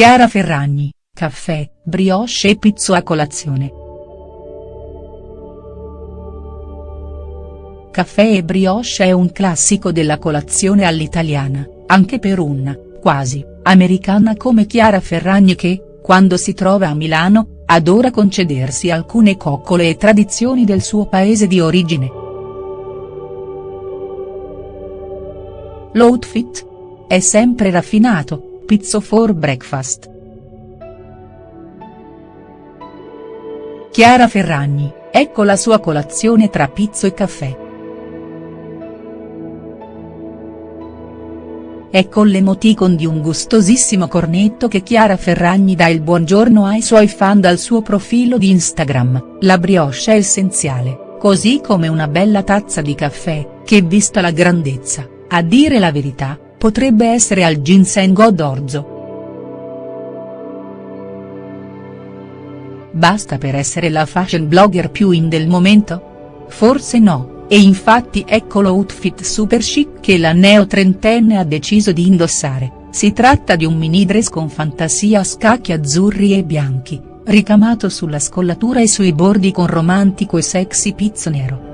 Chiara Ferragni, caffè, brioche e pizzo a colazione. Caffè e brioche è un classico della colazione all'italiana, anche per una, quasi, americana come Chiara Ferragni che, quando si trova a Milano, adora concedersi alcune coccole e tradizioni del suo paese di origine. L'outfit? È sempre raffinato, pizzo for breakfast. Chiara Ferragni, ecco la sua colazione tra pizzo e caffè. È con l'emoticon di un gustosissimo cornetto che Chiara Ferragni dà il buongiorno ai suoi fan dal suo profilo di Instagram, la brioche è essenziale, così come una bella tazza di caffè, che vista la grandezza, a dire la verità, potrebbe essere al ginseng o d'orzo. Basta per essere la fashion blogger più in del momento? Forse no. E infatti ecco l'outfit super chic che la neo-trentenne ha deciso di indossare, si tratta di un mini dress con fantasia a scacchi azzurri e bianchi, ricamato sulla scollatura e sui bordi con romantico e sexy pizzo nero.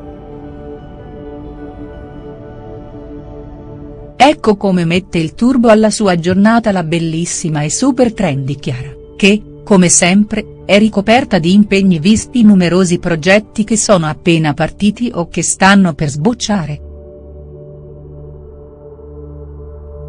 Ecco come mette il turbo alla sua giornata la bellissima e super trendy Chiara, che, come sempre, è ricoperta di impegni visti numerosi progetti che sono appena partiti o che stanno per sbocciare.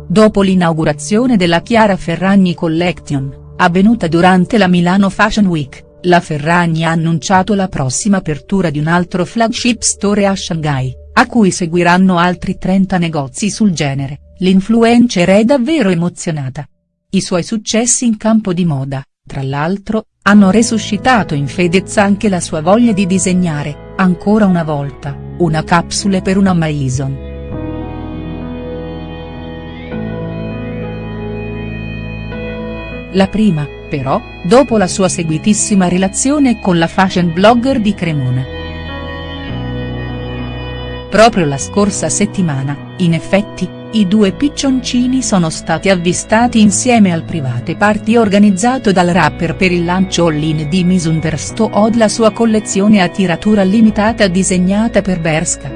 Dopo l'inaugurazione della Chiara Ferragni Collection, avvenuta durante la Milano Fashion Week, la Ferragni ha annunciato la prossima apertura di un altro flagship store a Shanghai, a cui seguiranno altri 30 negozi sul genere, l'influencer è davvero emozionata. I suoi successi in campo di moda, tra l'altro, hanno resuscitato in Fedez anche la sua voglia di disegnare, ancora una volta, una capsule per una Maison. La prima, però, dopo la sua seguitissima relazione con la fashion blogger di Cremona. Proprio la scorsa settimana, in effetti, i due piccioncini sono stati avvistati insieme al private party organizzato dal rapper per il lancio all-in di Universe Od la sua collezione a tiratura limitata disegnata per Berska.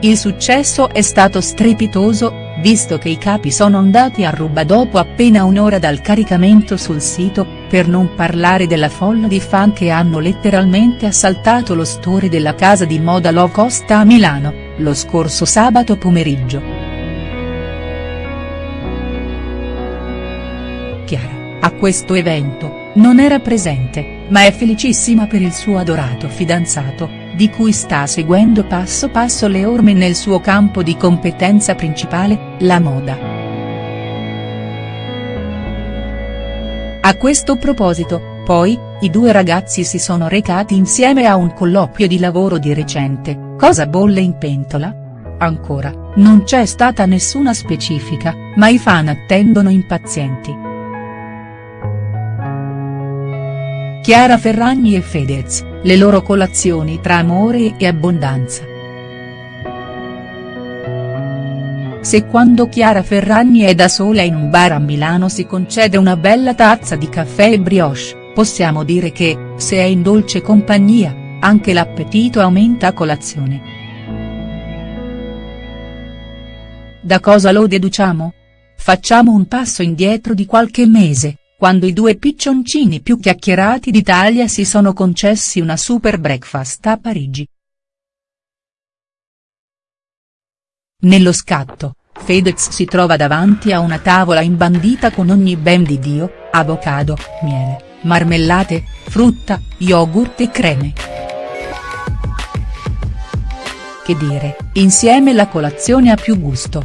Il successo è stato strepitoso, visto che i capi sono andati a ruba dopo appena un'ora dal caricamento sul sito, per non parlare della folla di fan che hanno letteralmente assaltato lo store della casa di moda low cost a Milano lo scorso sabato pomeriggio. Chiara, a questo evento, non era presente, ma è felicissima per il suo adorato fidanzato, di cui sta seguendo passo passo le orme nel suo campo di competenza principale, la moda. A questo proposito, poi, i due ragazzi si sono recati insieme a un colloquio di lavoro di recente, Cosa bolle in pentola? Ancora, non c'è stata nessuna specifica, ma i fan attendono impazienti. Chiara Ferragni e Fedez, le loro colazioni tra amore e abbondanza. Se quando Chiara Ferragni è da sola in un bar a Milano si concede una bella tazza di caffè e brioche, possiamo dire che, se è in dolce compagnia, anche l'appetito aumenta a colazione. Da cosa lo deduciamo? Facciamo un passo indietro di qualche mese, quando i due piccioncini più chiacchierati d'Italia si sono concessi una super breakfast a Parigi. Nello scatto, Fedez si trova davanti a una tavola imbandita con ogni ben di Dio, avocado, miele, marmellate, frutta, yogurt e creme che dire, insieme la colazione a più gusto.